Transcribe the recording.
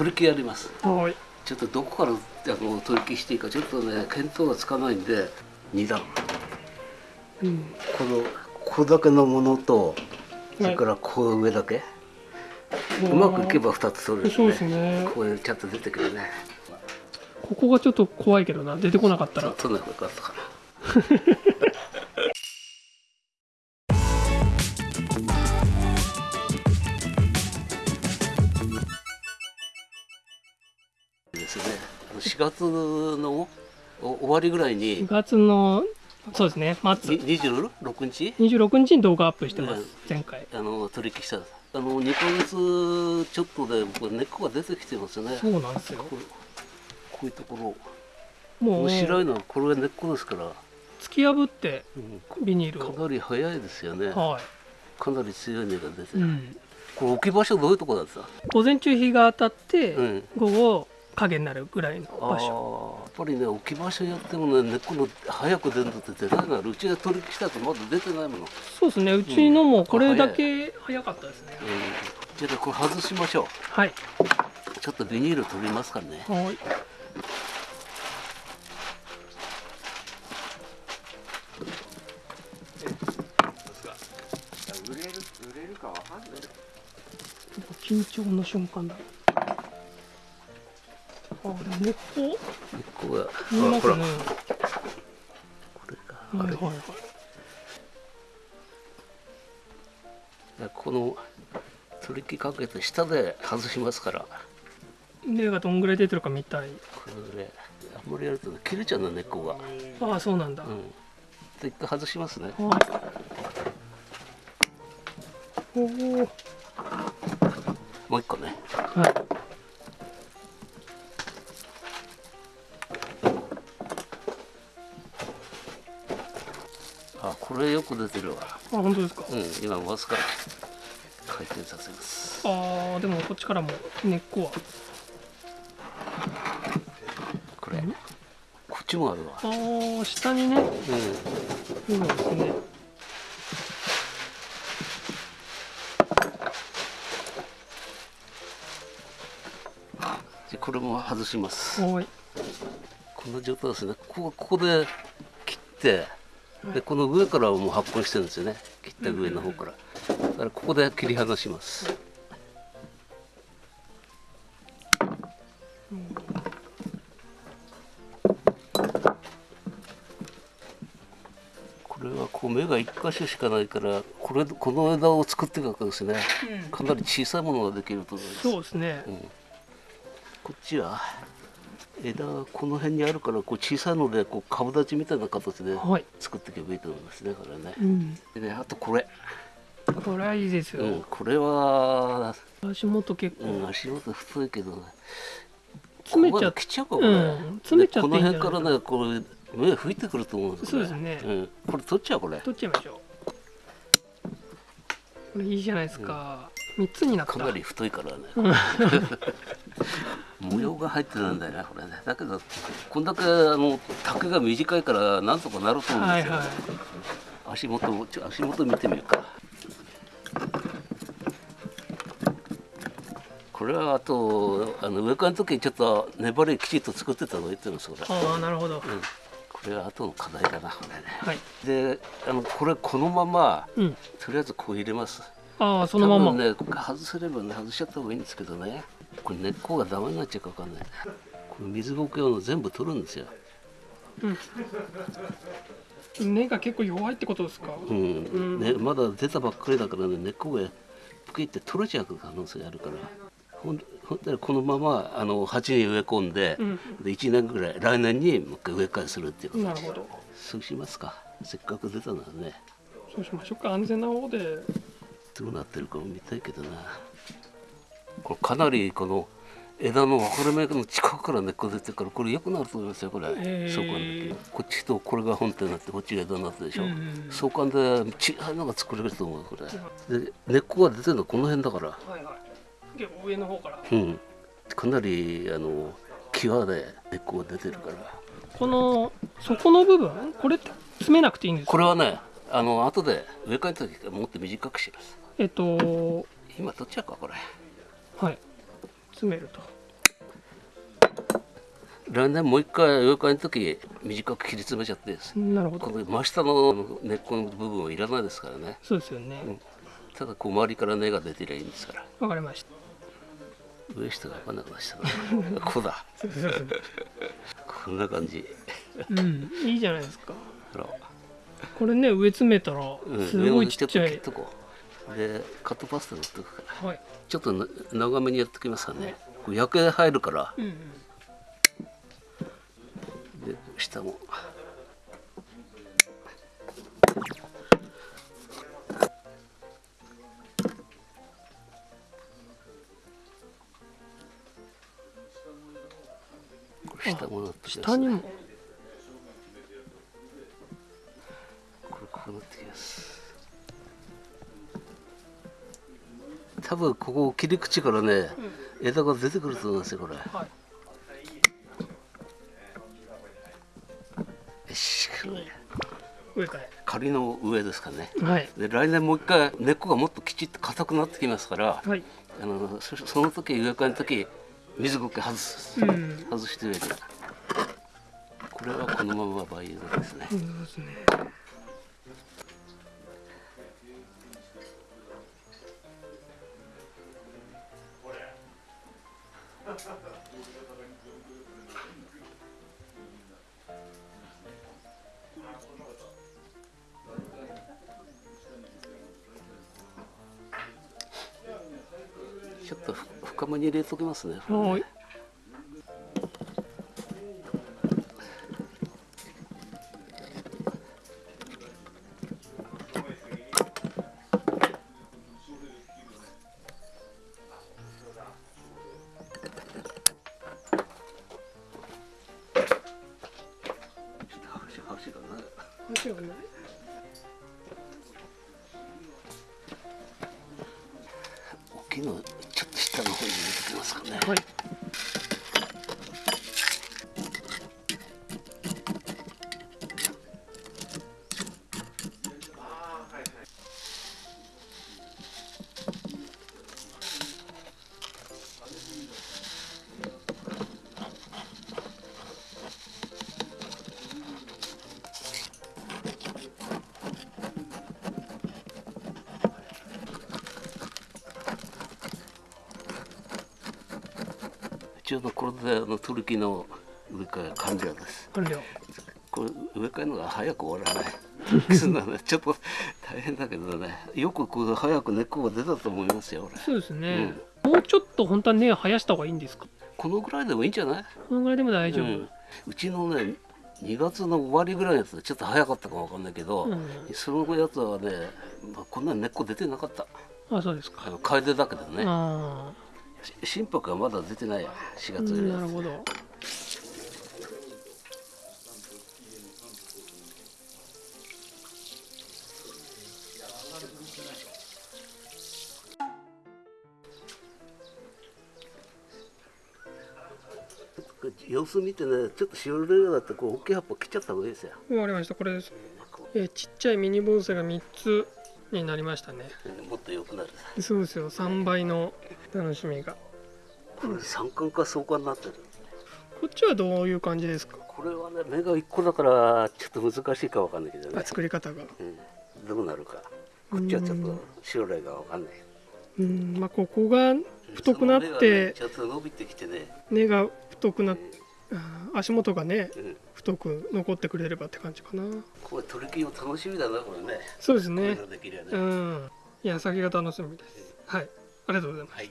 取り木やります。はい。ちょっとどこからあの取り木していいかちょっとね見当がつかないんで2段。うん。このここだけのものとそはい。れからこう上だけ、うまくいけば2つ取れるそうですね。こうちゃんと出てくるね。ここがちょっと怖いけどな。出てこなかったら。取らなかったから ですね。あの4月のお終わりぐらいに。4月のそうですね末。に26日？26日に動画アップしてますうん前回。あの取引した。あの2ヶ月ちょっとでこれ根っこが出てきてますね。そうなんですよ。こうこういうところ。もう面白いのはこれが根っこですから、突き破ってうん。ビニールを。かなり早いですよね。はかなり強い根が出て、い、うん、これ置き場所どういうとこだった？午前中日が当たって、うん。午後影になるぐらいのあ場所。ーやっぱりね置き場所やってもね根っこの早く出るのって出ないなうちが取引したとまだ出てないもの、うん、そうですね。うちのもこれだけ早かったですね、じゃあこれ外しましょはい、うちょっとビニール取りますからね。はい。売れる売れるかわかんない。緊張の瞬間だ根っこ根っこが見えますねほら。これがあれ。はいはい。はいこの取り木かけて下で外しますから。根がどんぐらい出てるか見たい。これであんまりやるとね切れちゃうの根っこが。ああそうなんだ、うん。で一回外しますね。はい。おおこれよく出てるわ。あ本当ですか、うん今回すか。ら回転させます。ああでもこっちからも根っこは。これこっちもあるわ。ああ下にね。うん。そうですね。でこれも外します。はい。この状態ですね。ここここで切ってでこの上からはもう発根してるんですよね。切った上の方から。だからここで切り離します。これはこう芽が一箇所しかないからこれこの枝を作っていくわけですね。かなり小さいものができると思います。そうですね。うん。こっちは枝がこの辺にあるからこう小さいのでこう株立ちみたいな形ではい。作っていけばいいと思いますねこれね。う。ん。でねあとこれ、これはいいですよ、うん、これは、足元結構、うん、足元太いけどね。詰めちゃ来ちゃうかもね、うん詰めちゃこの辺からねこう芽吹いてくると思うんですそうですね。うん、これ取っちゃうこれ。取っちゃいましょう。これいいじゃないですか、三つになった。かなり太いからね。う ん模様が入ってないんだよねこれね。だけどこんだけあの丈が短いからなんとかなると思うんですよ、はいはい。足元もちょ足元見てみようか。これはあとあの植え替えの時にちょっと粘りきちっと作ってたの言ってるんですこれ、ああなるほど、うん、これは後の課題だなこれね。はい。であのこれこのままうん。とりあえずこう入れます。ああそのまま、ね外せればね外しちゃった方がいいんですけどねこれ根っこがダメになっちゃうかわかんない。これ水ぼけ用の全部取るんですよ。根が結構弱いってことですか、うん。うん。ね、まだ出たばっかりだからね根っこがぷきって取れちゃう可能性があるから。ほん本当にこのままあの鉢に植え込んで,、うん。で1年ぐらい来年にもう一回植え替えするっていうこと。なるほど。そうしますか。せっかく出たならね。そうしましょうか。安全な方で。どうなってるかも見たいけどなこれかなりこの枝の分かれ目の近くから根っこ出てるからこれ良くなると思いますよこれ、へー。相関で。こっちとこれが本体になってこっちが枝になってるでしょ、うんうん。相関で小さいのが作れると思うこれ。で根っこが出てるのこの辺だから。はいはい。結構上の方から。うん。かなりあの際で根っこが出てるから。この底の部分？これって詰めなくていいんですか？これはねあの後で植え替えた時もっと短くします。えっと今取っちゃうかこれはい。詰めると。来年もう一回植え替えの時短く切り詰めちゃってですね。なるほど。真下の根っこの部分はいらないですからね。そうですよね。ただこう周りから根が出てりゃいいんですから。わかりました。上下が分かんなくなっちゃったなこうそうそう。こんな感じ。うん。いいじゃないですか。これね植え詰めたらうん。すごいちっちゃい。上をちょっとこうでカットパスタ塗っとくから。はい。ちょっとな長めにやってきますからねこう焼け入るから。うんうん。で下も。下もなってきますね下にも。これこうなってきます多分ここ切り口からね、枝が出てくると思いますよこれはいよしこれ植え替仮の上ですかねえはいで来年もう一回根っこがもっときちっと硬くなってきますからはいあのそその時植え替えの時水苔外す、うん外して植えてこれはこのまま培養ですねそうですねちょっと深めに入れときますね。はい端端がね面白くない。大きいのちょっと下の方に入れときますかね、はいちょうどこれであのトルキの植え替え完了です。完了これ植え替えるのが早く終わらない。ちょっと大変だけどね。よくこう早く根っこが出たと思いますよ俺。そうですね、もうちょっと本当は根を生やした方がいいんですか？このぐらいでもいいんじゃない？このぐらいでも大丈夫、うん、うちのね2月の終わりぐらいのやつちょっと早かったかわかんないけど、うん。そのやつはね、まあ、こんなに根っこ出てなかった。あそうですか。楓だけどね。あし心拍がまだ出てない4あ月ぐらいなるほど。様子見てねちょっとしおれるようだったらこう大きい葉っぱ切っちゃった方がいいですよ。わかりました。これです。えーちっちゃいミニ盆栽が3つになりましたね。うんもっと良くなるそうですよ。3倍の楽しみが。これ三冠か相関になってる。こっちはどういう感じですか？これはね芽が1個だからちょっと難しいかわかんないけどあね、作り方が。うん、どうなるか。こっちはちょっと将来がわかんない。うん。まあここが太くなっその芽がねてちょっと伸びてきてね、根が太くなっあー足元がねうん、太く残ってくれればって感じかな。これ取り組みも楽しみだなこれね。そうですね。ね、うん。いや先が楽しみです。はい。ありがとうございますはい